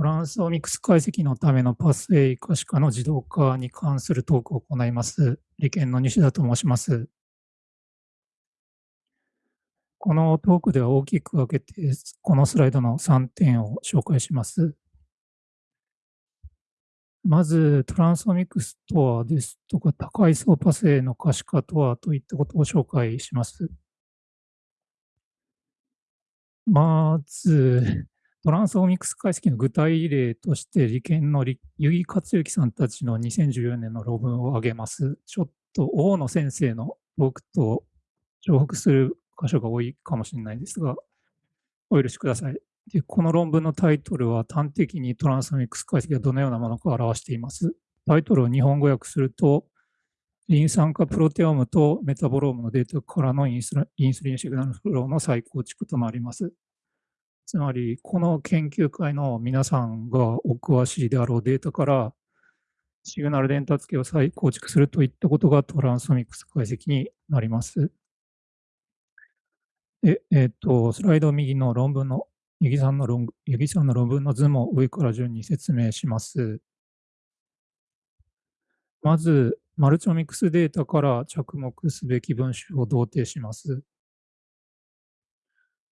トランスオミクス解析のためのパスウェイ可視化の自動化に関するトークを行います。理研の西田と申します。このトークでは大きく分けて、このスライドの3点を紹介します。まず、トランスオミクスとはですとか、高階層パスウェイの可視化とはといったことを紹介します。まず、トランスオミクス解析の具体例として、理研の柚木克之さんたちの2014年の論文を挙げます。ちょっと大野先生の僕と重複する箇所が多いかもしれないですが、お許しください。でこの論文のタイトルは端的にトランスオミクス解析がどのようなものかを表しています。タイトルを日本語訳すると、リン酸化プロテオームとメタボロームのデータからのインスリンシグナルフローの再構築となります。つまり、この研究会の皆さんがお詳しいであろうデータから、シグナル伝達系を再構築するといったことがトランスオミクス解析になります。で、えっ、ー、と、スライド右の論文の、八木さんの論八木さんの論文の図も上から順に説明します。まず、マルチオミックスデータから着目すべき分子を同定します。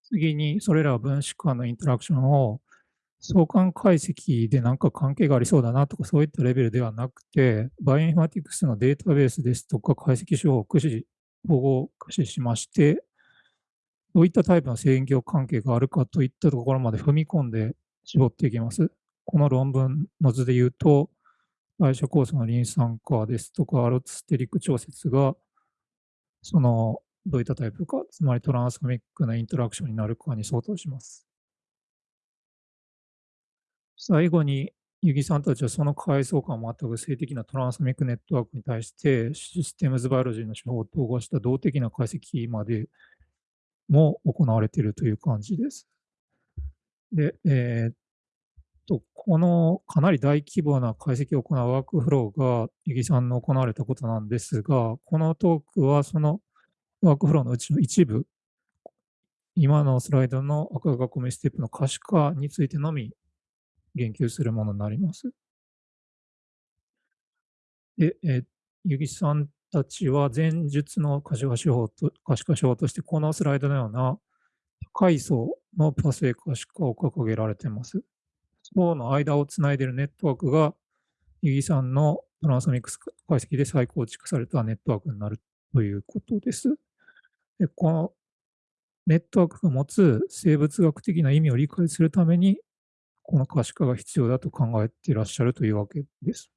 次に、それら分子間のインタラクションを相関解析で何か関係がありそうだなとかそういったレベルではなくて、バイオインフォマティクスのデータベースですとか解析手法を駆使、保護を駆使しまして、どういったタイプの制御関係があるかといったところまで踏み込んで絞っていきます。この論文の図で言うと、代謝酵素のリン酸化ですとか、アロステリック調節が、その、どういったタイプか、つまりトランスファミックなインタラクションになるかに相当します。最後に、ユギさんたちはその階層感を全く性的なトランスミックネットワークに対して、システムズバイオロジーの手法を統合した動的な解析までも行われているという感じです。で、えー、っと、このかなり大規模な解析を行うワークフローが、イギさんの行われたことなんですが、このトークはそのワークフローのうちの一部、今のスライドの赤囲みステップの可視化についてのみ言及するものになります。で、えー、ゆぎさんたちは前述の可視化手法と可視化手法として、このスライドのような高い層のパスウェイ可視化を掲げられています。層の間をつないでいるネットワークが、イギさんのトランスミックス解析で再構築されたネットワークになるということです。でこのネットワークが持つ生物学的な意味を理解するために、この可視化が必要だと考えていらっしゃるというわけです。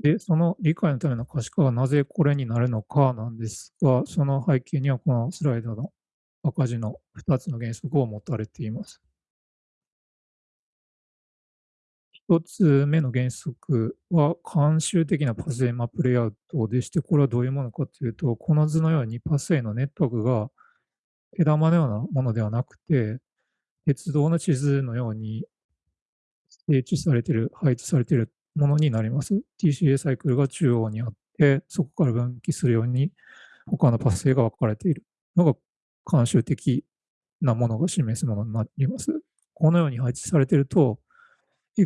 で、その理解のための可視化はなぜこれになるのかなんですが、その背景にはこのスライドの赤字の2つの原則を持たれています。1つ目の原則は、慣習的なパスウェイマプレイアウトでして、これはどういうものかというと、この図のようにパスウェイのネットワークが毛玉のようなものではなくて、鉄道の地図のように整地されている、配置されているものになります。TCA サイクルが中央にあって、そこから分岐するように他のパス性が分かれているのが慣習的なものが示すものになります。このように配置されていると、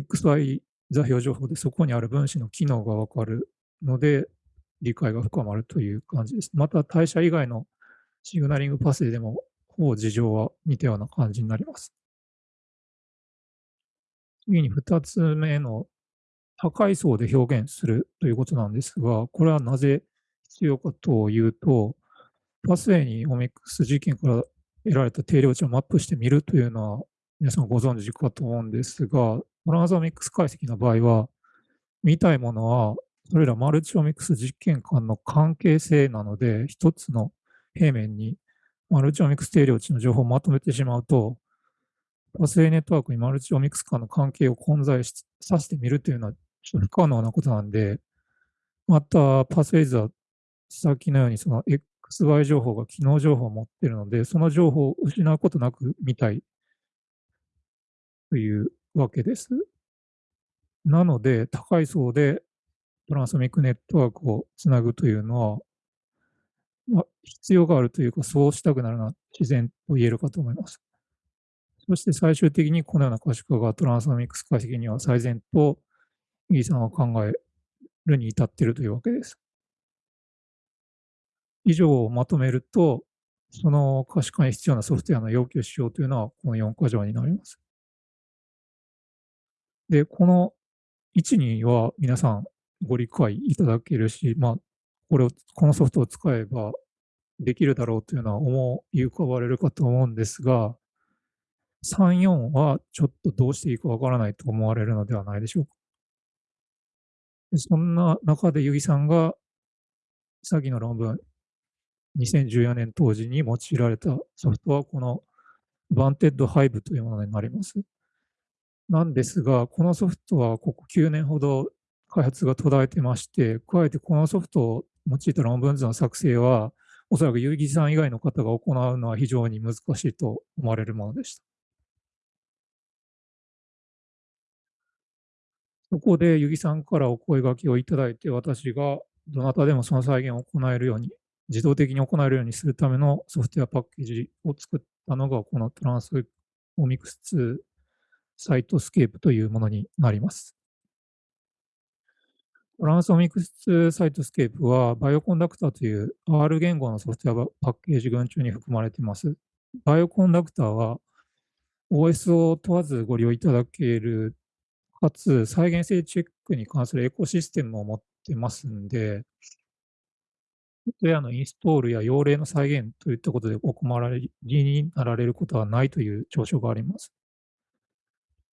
XY 座標情報でそこにある分子の機能が分かるので、理解が深まるという感じです。また、代謝以外のシグナリングパスでも、ほぼ事情は似たような感じになります。次に2つ目の高い層で表現するということなんですが、これはなぜ必要かというと、パスウェイにオミックス事件から得られた定量値をマップしてみるというのは皆さんご存知かと思うんですが、トランスオミックス解析の場合は、見たいものは、それらマルチオミックス実験間の関係性なので、一つの平面にマルチオミックス定量値の情報をまとめてしまうと、パスウェイネットワークにマルチオミックス間の関係を混在させてみるというのはちょっと不可能なことなんで、また、パスウェイズはさっきのようにその XY 情報が機能情報を持っているので、その情報を失うことなく見たいというわけです。なので、高い層でトランスミックネットワークをつなぐというのは、まあ、必要があるというか、そうしたくなるのは自然と言えるかと思います。そして最終的にこのような可視化がトランスミックス解析には最善と、イーさんは考えるに至っているというわけです。以上をまとめると、その可視化に必要なソフトウェアの要求仕様というのは、この4箇条になります。で、この位置には皆さんご理解いただけるし、まあ、これを、このソフトを使えばできるだろうというのは思い浮かばれるかと思うんですが、3、4はちょっとどうしていいかわからないと思われるのではないでしょうか。そんな中で、由木さんが、先の論文、2014年当時に用いられたソフトは、この Vanted Hive というものになります。なんですが、このソフトはここ9年ほど開発が途絶えてまして、加えてこのソフトを用いた論文図の作成は、おそらく柚木さん以外の方が行うのは非常に難しいと思われるものでした。そこで柚木さんからお声掛けをいただいて、私がどなたでもその再現を行えるように、自動的に行えるようにするためのソフトウェアパッケージを作ったのが、この transomics2cytoscape というものになります。transomics2cytoscape は、 Bioconductor という R 言語のソフトウェアパッケージ群中に含まれています。 Bioconductor は、OS を問わずご利用いただけるかつ再現性チェックに関するエコシステムを持ってますんで、ソフトウェアのインストールや用例の再現といったことでお困りになられることはないという長所があります。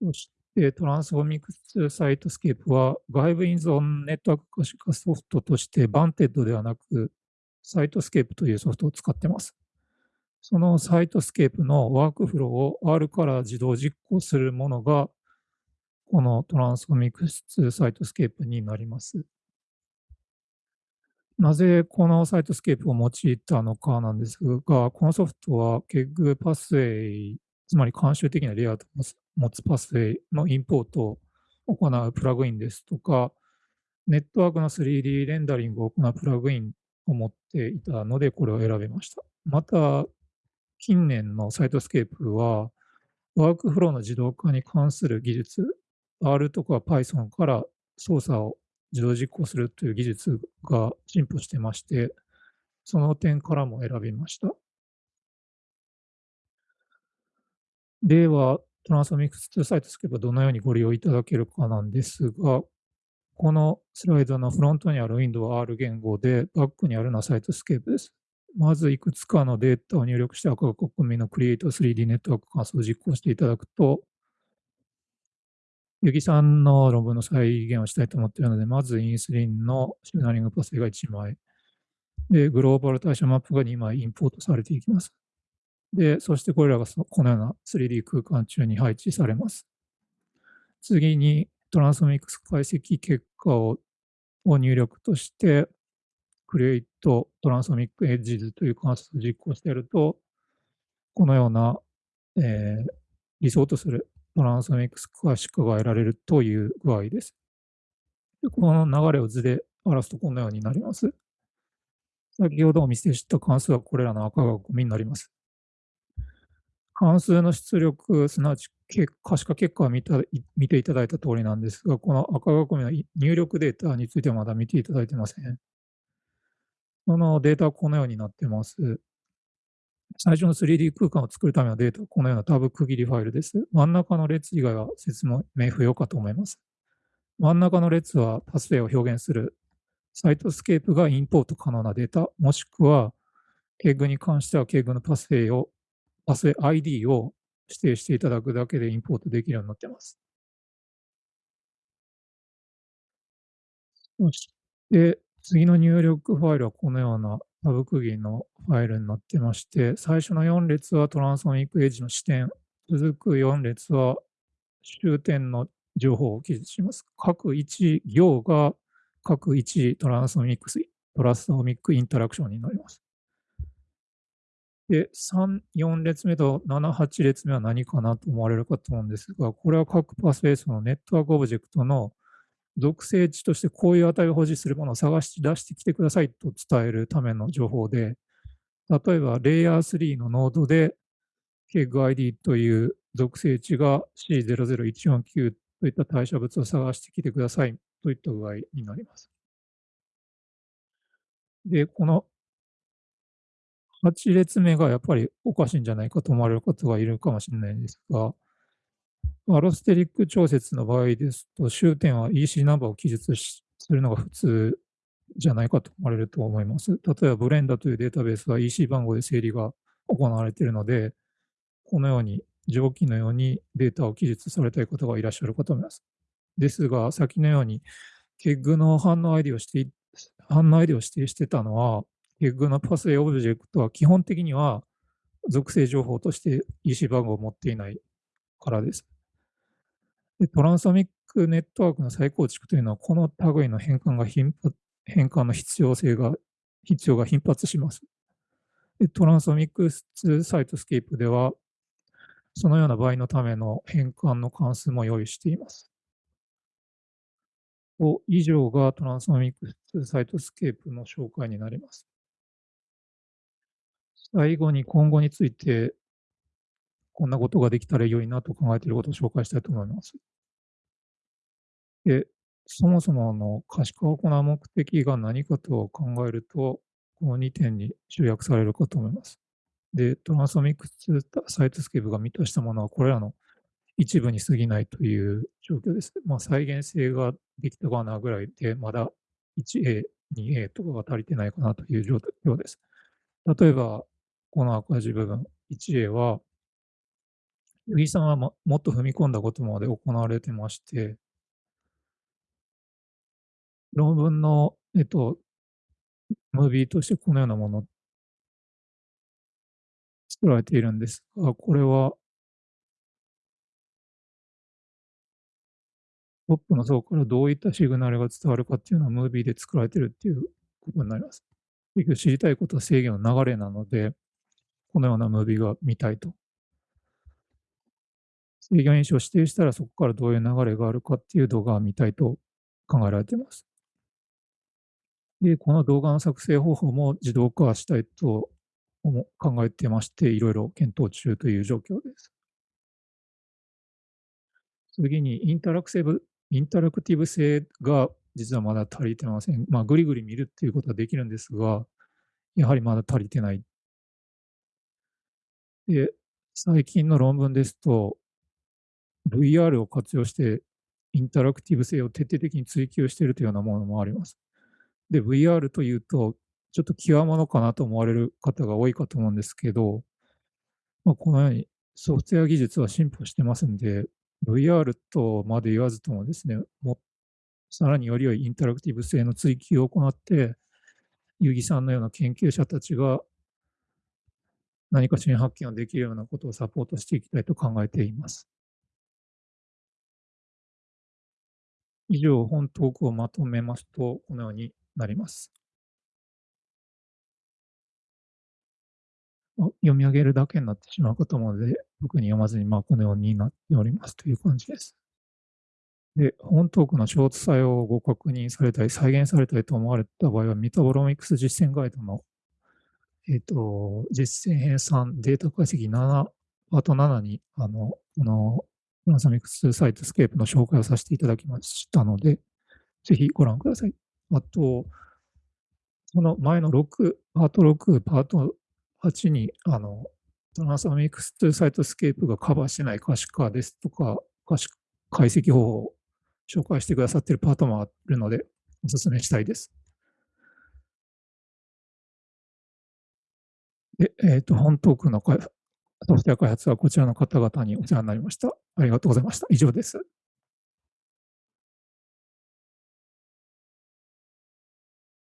そして、 transomics2cytoscape は外部依存ネットワーク可視化ソフトとして VANTED ではなく Cytoscape というソフトを使っています。その Cytoscape のワークフローを R から自動実行するものがこの transomics2cytoscape になります。なぜこの Cytoscape を用いたのかなんですが、このソフトは KEGG パスウェイ、つまり慣習的なレイアウトを持つパスウェイのインポートを行うプラグインですとか、ネットワークの 3D レンダリングを行うプラグインを持っていたので、これを選びました。また、近年の Cytoscape は、ワークフローの自動化に関する技術 R とか Python から操作を自動実行するという技術が進歩してまして、その点からも選びました。では、 transomics2cytoscape どのようにご利用いただけるかなんですが、このスライドのフロントにある Windows R 言語で、バックにあるのは Cytoscape です。まずいくつかのデータを入力して赤国民の Create 3D ネットワーク関数を実行していただくと、柚木さんの論文の再現をしたいと思っているので、まずインスリンのシグナリングパスが1枚、で、グローバル対象マップが2枚インポートされていきます。で、そしてこれらがこのような 3D 空間中に配置されます。次にトランスミックス解析結果をを入力として、Create トランスミックエッジズという関数を実行してやると、このような、えー、理想とするトランスミックス可視化が得られるという具合です。この流れを図で表すとこのようになります。先ほどお見せした関数はこれらの赤がゴミになります。関数の出力、すなわち可視化結果を見た見ていただいた通りなんですが、この赤囲みの入力データについてはまだ見ていただいてません。そのデータはこのようになってます。最初の 3D 空間を作るためのデータはこのようなタブ区切りファイルです。真ん中の列以外は説明不要かと思います。真ん中の列はパスウェイを表現する Cytoscape がインポート可能なデータ、もしくは KEGG に関しては KEGG のパスウェイを、パス ID を指定していただくだけでインポートできるようになっています。そして、次の入力ファイルはこのようなタブ区切りのファイルになってまして、最初の4列はトランスフォーミックエッジの視点、続く4列は終点の情報を記述します。各1行が各1トランスフォーミックス、トランスフォーミックインタラクションになります。で、3、4列目と7、8列目は何かなと思われるかと思うんですが、これは各パスベースのネットワークオブジェクトの属性値としてこういう値を保持するものを探し出してきてくださいと伝えるための情報で、例えばレイヤー3のノードで KEGID という属性値が C00149 といった代謝物を探してきてくださいといった具合になります。で、この8列目がやっぱりおかしいんじゃないかと思われる方がいるかもしれないんですが、アロステリック調節の場合ですと、終点は EC ナンバーを記述するのが普通じゃないかと思われると思います。例えば、ブレンダというデータベースは EC 番号で整理が行われているので、このように上記のようにデータを記述されたい方がいらっしゃるかと思います。ですが、先のように、ケッグの反応 ID をして反応 ID を指定してたのは、ケッグのパスウェイオブジェクトは基本的には属性情報として EC 番号を持っていないからです。でトランスオミックネットワークの再構築というのは、この類の変換が頻発変換の必要性が、必要が頻発します。で transomics2cytoscape では、そのような場合のための変換の関数も用意しています。以上が transomics2cytoscape の紹介になります。最後に今後について、こんなことができたら良いなと考えていることを紹介したいと思います。で、そもそもの可視化を行う目的が何かと考えると、この2点に集約されるかと思います。で、 transomics2cytoscape が満たしたものは、これらの一部に過ぎないという状況です。まあ、再現性ができたかなぐらいで、まだ 1A、2A とかが足りてないかなという状況です。例えば、この赤字部分、1A は、由木さんはもっと踏み込んだことまで行われてまして、論文の、えっと、ムービーとしてこのようなもの作られているんですが、これはトップの層からどういったシグナルが伝わるかっていうのはムービーで作られてるっていうことになります。結局知りたいことは制御の流れなので、このようなムービーが見たいと。制御因子を指定したらそこからどういう流れがあるかっていう動画を見たいと考えられています。で、この動画の作成方法も自動化したいと考えてまして、いろいろ検討中という状況です。次にインタラクティブインタラクティブ性が実はまだ足りてません。まあ、ぐりぐり見るっていうことはできるんですが、やはりまだ足りてない。で、最近の論文ですと、VR を活用してインタラクティブ性を徹底的に追求しているというようなものもあります。で、VR というと、ちょっと極物かなと思われる方が多いかと思うんですけど、まあ、このようにソフトウェア技術は進歩してますんで、VR とまで言わずともですね、もさらにより良いインタラクティブ性の追求を行って、結城さんのような研究者たちが何か新発見をできるようなことをサポートしていきたいと考えています。以上、本トークをまとめますと、このようになります。読み上げるだけになってしまうかと思うので、特に読まずに、まあ、このようになっておりますという感じです。で、本トークのショート作用をご確認されたり、再現されたりと思われた場合は、メタボロミクス実践ガイドの、えっ、ー、と、実践編3データ解析7、パート7に、あの、この、 transomics2cytoscape の紹介をさせていただきましたので、ぜひご覧ください。あと、その前の6、パート6、パート8に、あの、 transomics2cytoscape がカバーしてない可視化ですとか、可視解析方法を紹介してくださっているパートもあるので、お勧めしたいです。で、えっ、ー、と、本トークのソフトウェア開発はこちらの方々にお世話になりました。ありがとうございました。以上です。